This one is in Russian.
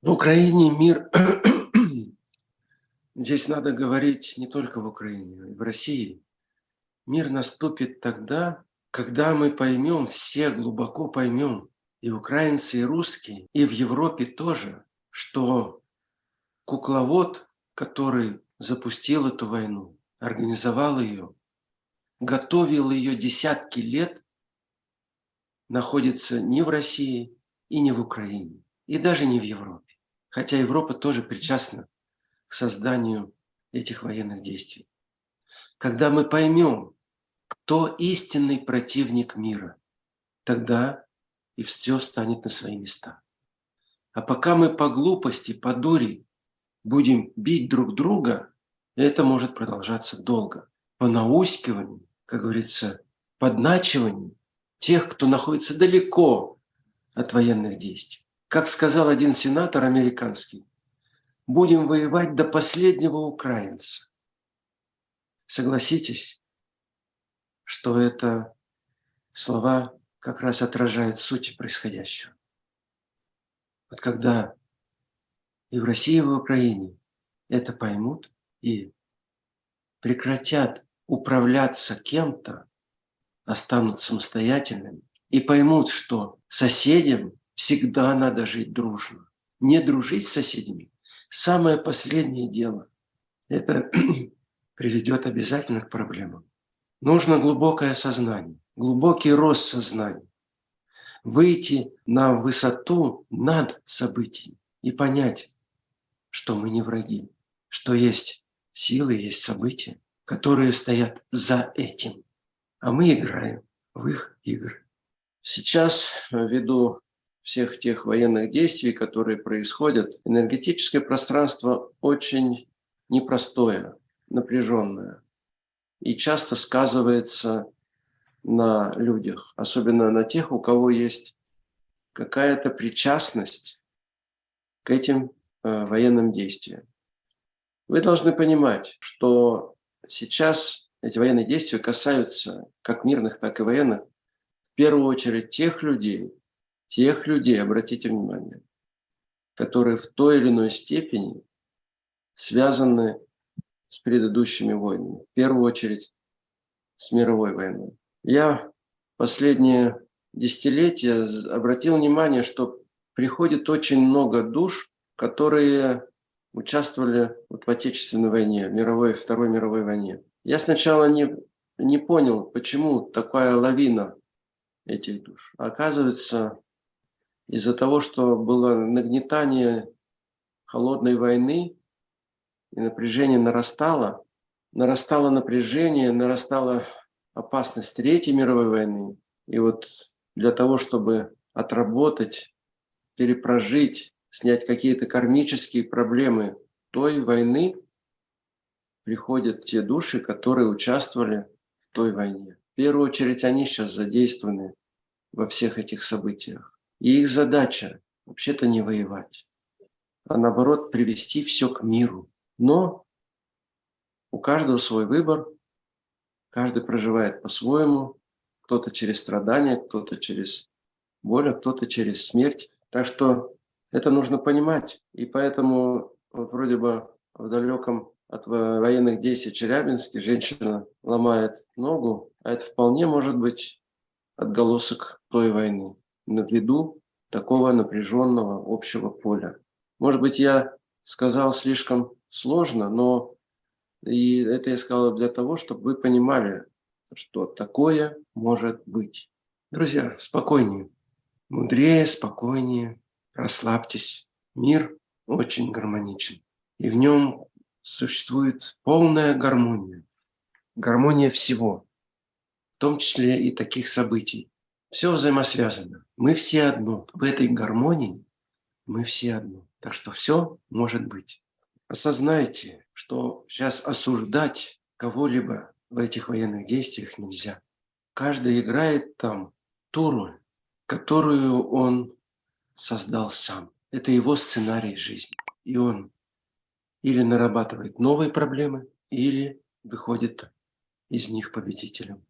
В Украине мир, здесь надо говорить не только в Украине, в России. Мир наступит тогда, когда мы поймем, все глубоко поймем, и украинцы, и русские, и в Европе тоже, что кукловод, который запустил эту войну, организовал ее, готовил ее десятки лет, находится не в России и не в Украине, и даже не в Европе хотя Европа тоже причастна к созданию этих военных действий. Когда мы поймем, кто истинный противник мира, тогда и все станет на свои места. А пока мы по глупости, по дури будем бить друг друга, это может продолжаться долго. По наускиванию, как говорится, подначиванию тех, кто находится далеко от военных действий. Как сказал один сенатор американский, будем воевать до последнего украинца. Согласитесь, что это слова как раз отражают суть происходящего. Вот когда и в России, и в Украине это поймут и прекратят управляться кем-то, останут самостоятельными и поймут, что соседям всегда надо жить дружно. Не дружить с соседями – самое последнее дело. Это приведет обязательно к проблемам. Нужно глубокое сознание, глубокий рост сознания. Выйти на высоту над событиями и понять, что мы не враги, что есть силы, есть события, которые стоят за этим. А мы играем в их игры. Сейчас, ввиду всех тех военных действий, которые происходят, энергетическое пространство очень непростое, напряженное и часто сказывается на людях, особенно на тех, у кого есть какая-то причастность к этим э, военным действиям. Вы должны понимать, что сейчас эти военные действия касаются как мирных, так и военных, в первую очередь тех людей, тех людей, обратите внимание, которые в той или иной степени связаны с предыдущими войнами. В первую очередь с мировой войной. Я последние десятилетия обратил внимание, что приходит очень много душ, которые участвовали вот в Отечественной войне, мировой, Второй мировой войне. Я сначала не, не понял, почему такая лавина этих душ. Оказывается, из-за того, что было нагнетание холодной войны, и напряжение нарастало, нарастало напряжение, нарастала опасность Третьей мировой войны. И вот для того, чтобы отработать, перепрожить, снять какие-то кармические проблемы той войны, приходят те души, которые участвовали в той войне. В первую очередь они сейчас задействованы во всех этих событиях. И их задача вообще-то не воевать, а наоборот привести все к миру. Но у каждого свой выбор, каждый проживает по-своему, кто-то через страдания, кто-то через боль, а кто-то через смерть. Так что это нужно понимать. И поэтому вот вроде бы в далеком от военных действий Челябинске женщина ломает ногу, а это вполне может быть отголосок той войны на виду такого напряженного общего поля. Может быть, я сказал слишком сложно, но и это я сказал для того, чтобы вы понимали, что такое может быть. Друзья, спокойнее, мудрее, спокойнее, расслабьтесь. Мир очень гармоничен, и в нем существует полная гармония, гармония всего, в том числе и таких событий, все взаимосвязано. Мы все одно. В этой гармонии мы все одно. Так что все может быть. Осознайте, что сейчас осуждать кого-либо в этих военных действиях нельзя. Каждый играет там ту роль, которую он создал сам. Это его сценарий жизни. И он или нарабатывает новые проблемы, или выходит из них победителем.